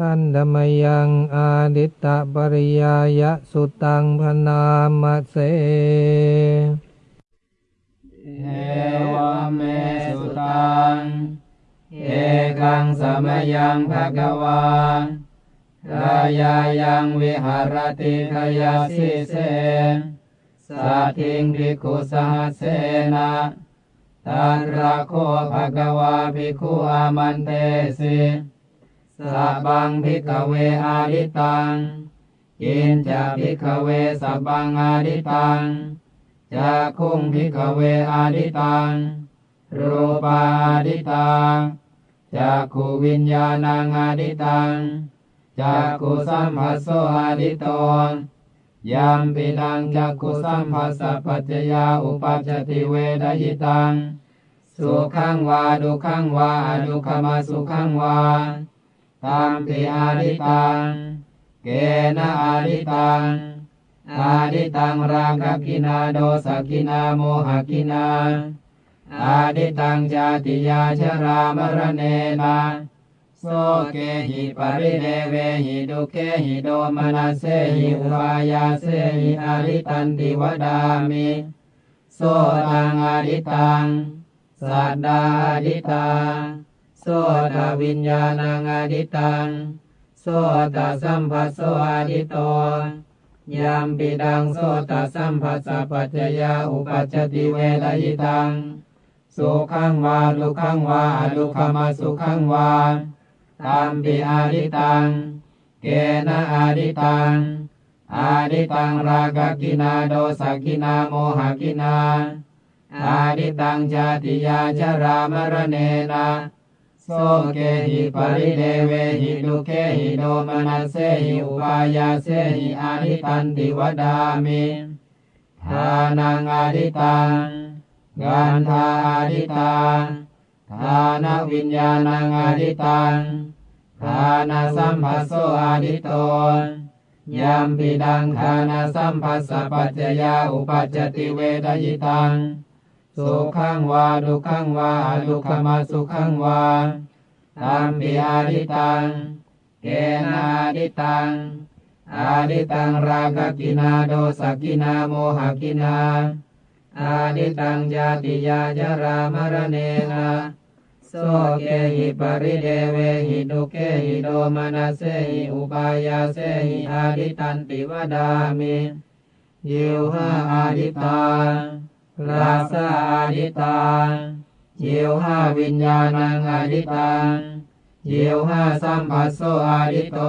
ขันธมยังอาดิตตปริยายะสุตังพนามเสเอวเมสุตัง เอกังสมยังภะกวารายายังวิหารติขยาสิเสสัทิงภิกขุสหเสนะตันราโคภะกวาภิกขุอามันเตสิ สัพพังภิกเวอาดิตังกินจะภิกเวสัพพังอาดิตังจักขุงภิกเวอาดิตังรูปาอาดิตังจะกขูวิญญาณังอาดิตังจะกขูสัมผัสโสอาดิโตยามปิดังจักขุสัมผัสสะปัจจยาอุปัจติเวดยิตัง สุขังวาดุขังวาอดุขมาสุขังวา ตามปิอาดิตัง เกนะอาดิตัง อาดิตังรากกินาโดสกินาโมหกินาอาดิตังจาติยาชรามรเนนะโสเกหิปริเดเวหิดุเกหิโดมนัสเสหิอุปายาเสหิอาดิตันติวดามิโสตังอาดิตังสัททาอาดิตัง โสตวิญญาณังอาดิตัง โสตสัมผัสโสอาดิโตยามปิดังโสตสัมผัสสะปัจจยาอุปัจจติเวทยิตัง สุขังวาดุขังวาอดุขมาสุขังวาตามปิอาดิตัง เกนะอาดิตัง อาดิตังรากกินาโดสกินาโมหกินา อาดิตังจาติยาจรามรเนนะ โสเกหิปริเดเวหิดุเคหิโดมนัสเสหิอุปายาเสหิอาดิตันติวดามิทานังอาดิตังกันทาอาดิตังทานวิญญาณังอาดิตังทานสัมภัสโสอาดิโตยามปิดังทานสัมภัสสะปัจจยาอุปัจจติเวทยิตัง สุขังวาดุขังวาดุขมาสุขังวาตามปิอาดิตังเกนาดิตังอาดิตังรากกินาโดสกินาโมหกินาอาดิตังจาติยาจรามรเนนะโสเกหิปริเดเวหิดุเกหิโดมนัสเสหิอุปายาเสหิอาดิตันติวดามิยิวหาอาดิตัง ลาสาอดิตังเยียวห้าวิญญาณังอดิตังเยียวห้าสัมผัสโสอดิโต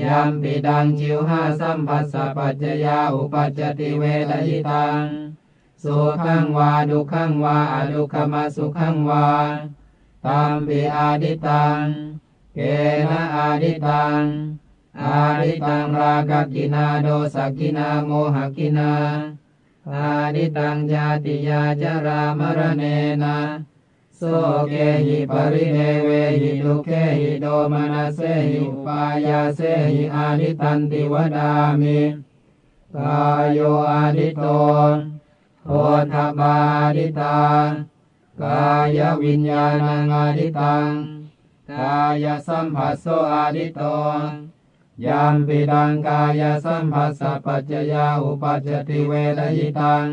ยามปิดังจิวห้าสัมผัสสะปัจจยาอุปัจจติเวทยิตังสุขังวาดุขังวาอดุขมาสุขังวาตามปิอาดิตัง เกนะอาดิตัง อาดิตังรากกินาโดสกินาโมหกินา อาดิตังจาติยาจรามรเนนะโสเกหิปริเดเวหิดุเคหิโดมนัสเสหิอุปายาเสหิอาดิตันติวดามิกายโยอาดิโตโผฏฐัพพาอาดิตังกายวิญญาณังอาดิตังกายสัมผัสโสอาดิโต ยามปิดังกายสัมผัสสะปัจจยาอุปัจจติเวทยิตัง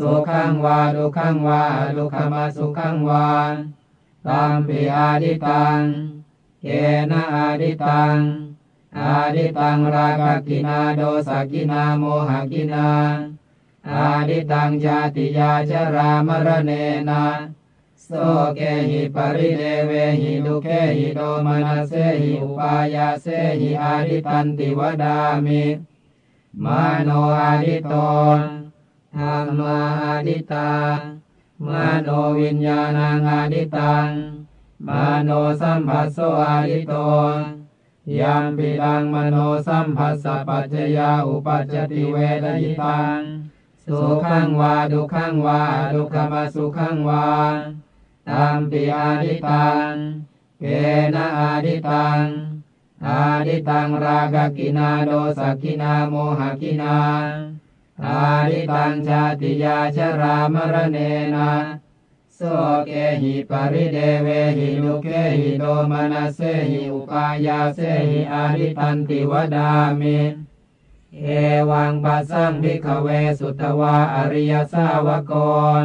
สุขังวาดุขังวาดุขมาสุขังวาตามปิอาดิตังเกนะอาดิตัง อาดิตังรากกินาโดสกินาโมหกินา อาดิตังจาติยาจรามรเนนะ โสเกหิปริเดเวหิดุเคหิโดมนัสเสหิอุปายาเสหิอาดิตันติวดามิมาโนอาดิโตธรรมาอาดิตังมาโนวิญญาณังอาดิตังมาโนสัมผัสโสอาดิโตยามปิดังมโนสัมผัสสะปัจจยาอุปัจจติเวทยิตังสุขังวาดุขังวาดุขมาสุขังวา ตามปิอาดิตังเกนะอาดิตังอาดิตังรากกินาโดสกินาโมหกินาอาดิตังชาติยาชรามรเนนะโสโสเกหิปริเดเวหิดุเกหิโดมนัสเสหิอุปายาเสหิอาดิตันติวดามิเอวังปัสสังพิกเวสุตวาอริยสาวโก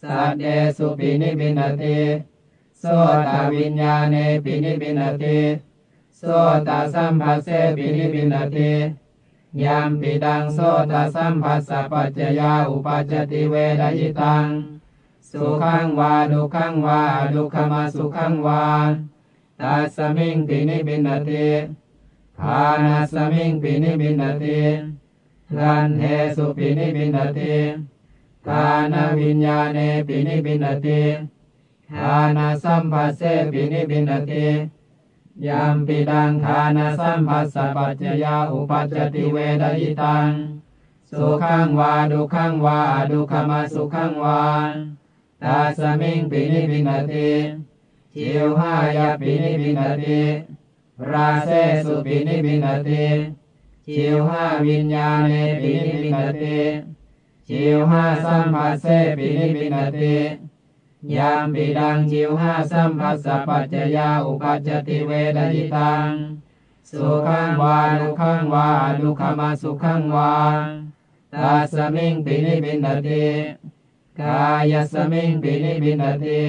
สัมภาเสปินิบินติยามปิดังจากขุสัมภาสปัจจยาอุปัจจติเดยิตังสุปินิบินติโสตัสมิงปินิบินติสัตเดสุปินิบินติโสตวิญญาเนปินิบินติโสตสัมภัสเสปินิบินติยามปิดังโสตสัมภัสสะปัจจยาอุปัจจติเวดยิตัง สุขังวาดุขังวาดุขมาสุขังวาตัสมิงปินิบินติทานาสมิงปินิบินติลันเทสุปินิบินติ ทานวิญญาเนปินิบินติทานาสัมภัสเสปินิบินติยามปิดังทานาสัมภัสสะปัจจยาอุปัจจติเวดยิตัง สุขังวาดุขังวาดุขมาสุขังวาตาสมิงปินิบินติจิวหายาปินิบินติระเสสุปินิพพินทะติชิวหาวิญญาเณปินิพพินทะติ ชิวหาสัมผัสเสปินิพพินทะติยัมปิทังชิวหาสัมผัสสะปัจจะยาอุปปัชชะติเวทะยิตัง สุขังวา ทุกขังวา อะทุกขะมะสุขังวาตัสมิงปินิพพินทะติกายัสมิงปินิพพินทะติ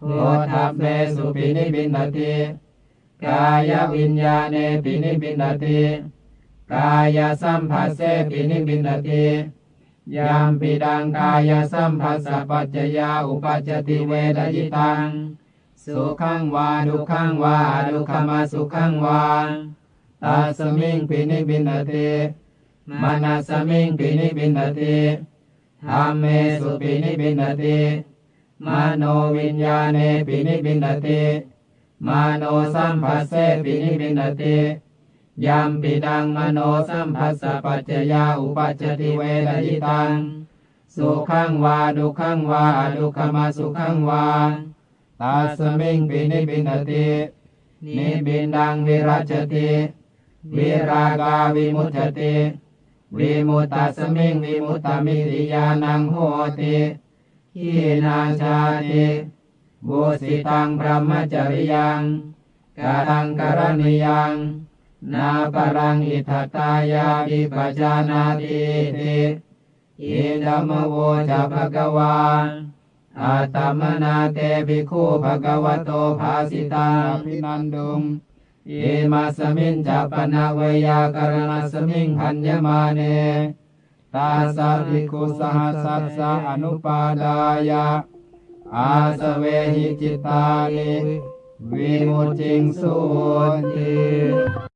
โหทัพเมสุปินิบินติกายวิญญาเนปินิบินติกายสัมภัสเสปินิบินติ ยามปิดังกายสัมภัสสะปัจจยาอุปัจจติเวดยิตัง สุขังวาดุขังวาดุขมาสุขังวาตาสมิงปินิบินติมานาสมิงปินิบินติธัมเมสุปินิพพินทะติ มะโนวิญญาเณปินิพพินทะติ มะโนสัมผัสเสปินิพพินทะติ ยัมปิทัง มะโนสัมผัสสะปัจจะยาอุปปัชชะติเวทะยิตัง สุขังวา ทุกขังวา อะทุกขะมะสุขังวาตัสมิงปินิพพินทะตินิพพินทังวิรัชชะติวิราคาวิมุจจะติวิมุตตสมิงวิมุตตมิติยานังโหติขีนาชาติบุสิตังพระมจริยังกาตังกรณียัง นาปรังอิทัตายาวิปัจานาติติอิดัมโวจะภะกวาอาตมนาเตภิกขุภะกวโตภาสิตาภินันดุงอิมาสมิงจัปนาเวยากรณสมิงพันยมาเนตาสาภิกขุสหัสสัสสะอนุปาดายะอาสเวหิจิตานิวิมุตติงสุติ